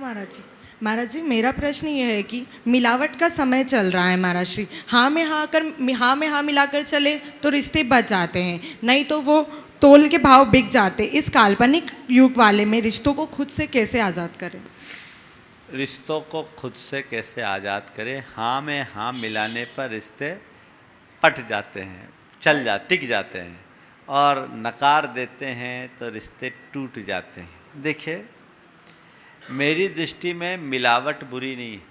महाराज जी। महाराज जी, मेरा प्रश्न ये है कि मिलावट का समय चल रहा है महाराज श्री। हाँ में हाँ कर हाँ में हाँ मिलाकर चले तो रिश्ते बच जाते हैं, नहीं तो वो तोल के भाव बिक जाते। इस काल्पनिक युग वाले में रिश्तों को खुद से कैसे आज़ाद करें? रिश्तों को खुद से कैसे आज़ाद करें? हाँ में हाँ मिलाने पर रिश्ते पट जाते हैं, चल जा, टिक जाते हैं और नकार देते हैं तो रिश्ते टूट जाते हैं। देखिए मेरी दृष्टि में मिलावट बुरी नहीं है।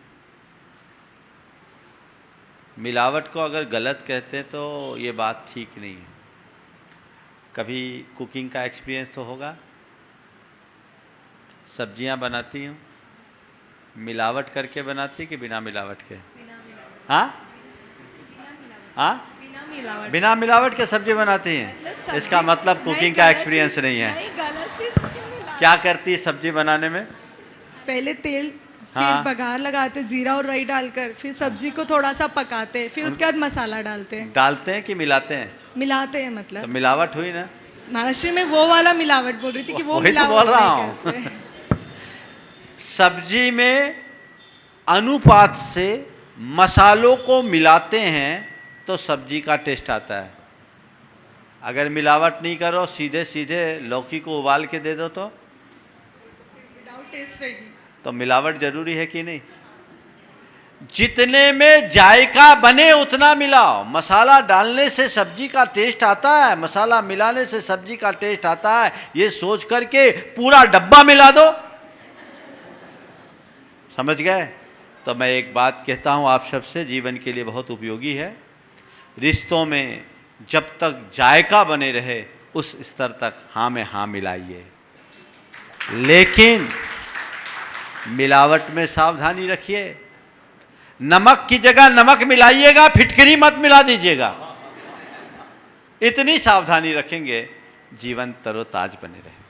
मिलावट को अगर गलत कहते हैं तो ये बात ठीक नहीं है। कभी कुकिंग का एक्सपीरियंस तो होगा। सब्ज़ियाँ बनाती हूँ मिलावट करके बनाती कि बिना मिलावट के? हाँ? हाँ? बिना मिलावट। बिना मिलावट के सब्ज़ी बनाती हैं? इसका मतलब कुकिंग का एक्सपीरियंस नहीं है। नहीं क्या करती है सब्ज़ी बनाने में? पहले तेल हाँ। फिर बघार लगाते जीरा और राई डालकर फिर सब्ज़ी को थोड़ा सा पकाते फिर उसके बाद मसाला डालते हैं। डालते हैं कि मिलाते हैं? मिलाते हैं मतलब। तो मिलावट हुई ना? महाराष्ट्र में वो वाला मिलावट बोल रही थी कि वो तो मिलावट बोल रहा हूँ। सब्ज़ी में अनुपात से मसालों को मिलाते हैं तो सब्ज़ी का टेस्ट आता है। अगर मिलावट नहीं करो सीधे सीधे लौकी को उबाल के दे दो तो। Without taste रहेगी। तो मिलावट ज़रूरी है कि नहीं? जितने में जायका बने, उतना मिलाओ। मसाला डालने से सब्ज़ी का टेस्ट आता है, मसाला मिलाने से सब्ज़ी का टेस्ट आता है। ये सोच करके पूरा डब्बा मिला दो। समझ गए? तो मैं एक बात कहता हूँ, आप सबसे जीवन के लिए बहुत उपयोगी है। रिश्तों में जब तक जायका बने रहे, उस स्तर तक हाँ में हाँ मिलाइए। लेकिन मिलावट में सावधानी रखिए। नमक की जगह नमक मिलाइएगा, फिटकरी मत मिला दीजिएगा। इतनी सावधानी रखेंगे, जीवन तरोताज बने रहे।